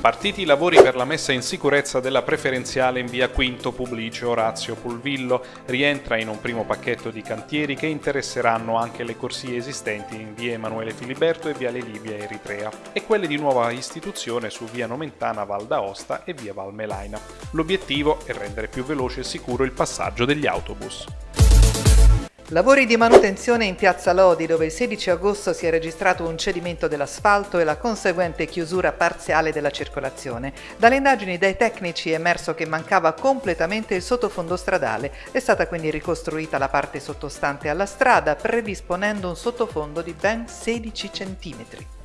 Partiti i lavori per la messa in sicurezza della preferenziale in via Quinto Publicio Orazio Pulvillo. Rientra in un primo pacchetto di cantieri che interesseranno anche le corsie esistenti in via Emanuele Filiberto e viale Libia Eritrea e quelle di nuova istituzione su via Nomentana Val d'Aosta e via Val Melaina. L'obiettivo è rendere più veloce e sicuro il passaggio degli autobus. Lavori di manutenzione in piazza Lodi dove il 16 agosto si è registrato un cedimento dell'asfalto e la conseguente chiusura parziale della circolazione. Dalle indagini dei tecnici è emerso che mancava completamente il sottofondo stradale. È stata quindi ricostruita la parte sottostante alla strada predisponendo un sottofondo di ben 16 centimetri.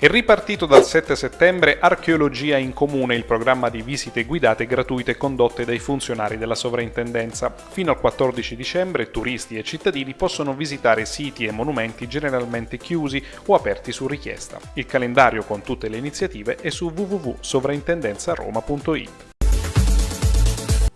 È ripartito dal 7 settembre Archeologia in Comune, il programma di visite guidate gratuite condotte dai funzionari della sovrintendenza. Fino al 14 dicembre turisti e cittadini possono visitare siti e monumenti generalmente chiusi o aperti su richiesta. Il calendario con tutte le iniziative è su www.sovrintendenzaroma.it.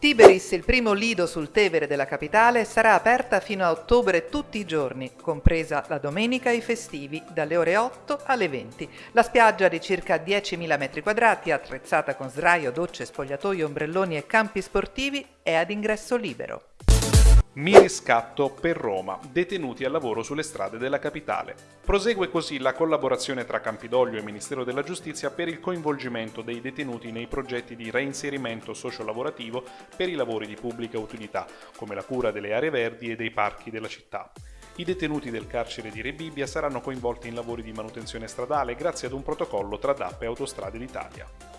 Tiberis, il primo lido sul Tevere della capitale, sarà aperta fino a ottobre tutti i giorni, compresa la domenica e i festivi, dalle ore 8 alle 20. La spiaggia di circa 10.000 m2, attrezzata con sdraio, docce, spogliatoio, ombrelloni e campi sportivi, è ad ingresso libero. Mi riscatto per Roma, detenuti al lavoro sulle strade della capitale. Prosegue così la collaborazione tra Campidoglio e Ministero della Giustizia per il coinvolgimento dei detenuti nei progetti di reinserimento sociolavorativo per i lavori di pubblica utilità, come la cura delle aree verdi e dei parchi della città. I detenuti del carcere di Rebibbia saranno coinvolti in lavori di manutenzione stradale grazie ad un protocollo tra DAP e Autostrade d'Italia.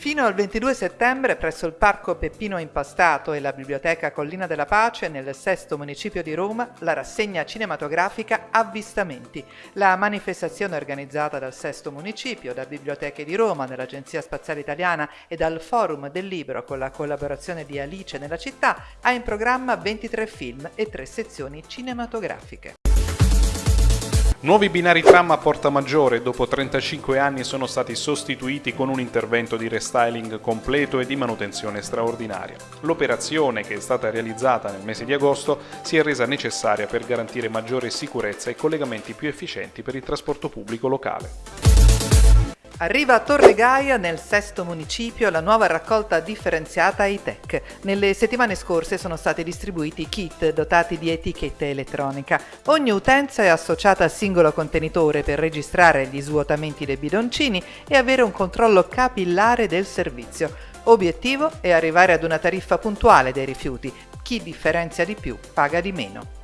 Fino al 22 settembre presso il Parco Peppino Impastato e la Biblioteca Collina della Pace nel sesto municipio di Roma la rassegna cinematografica Avvistamenti. La manifestazione organizzata dal sesto municipio, da Biblioteche di Roma, dall'Agenzia Spaziale Italiana e dal Forum del Libro con la collaborazione di Alice nella città ha in programma 23 film e 3 sezioni cinematografiche. Nuovi binari tram a Porta Maggiore dopo 35 anni sono stati sostituiti con un intervento di restyling completo e di manutenzione straordinaria. L'operazione, che è stata realizzata nel mese di agosto, si è resa necessaria per garantire maggiore sicurezza e collegamenti più efficienti per il trasporto pubblico locale. Arriva a Torre Gaia, nel sesto municipio, la nuova raccolta differenziata ITEC. Nelle settimane scorse sono stati distribuiti kit dotati di etichetta elettronica. Ogni utenza è associata al singolo contenitore per registrare gli svuotamenti dei bidoncini e avere un controllo capillare del servizio. Obiettivo è arrivare ad una tariffa puntuale dei rifiuti. Chi differenzia di più paga di meno.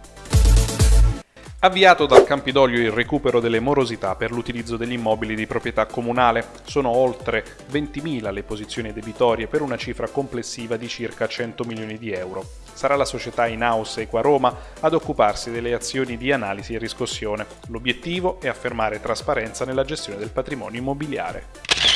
Avviato dal Campidoglio il recupero delle morosità per l'utilizzo degli immobili di proprietà comunale, sono oltre 20.000 le posizioni debitorie per una cifra complessiva di circa 100 milioni di euro. Sarà la società in-house Equa Roma ad occuparsi delle azioni di analisi e riscossione. L'obiettivo è affermare trasparenza nella gestione del patrimonio immobiliare.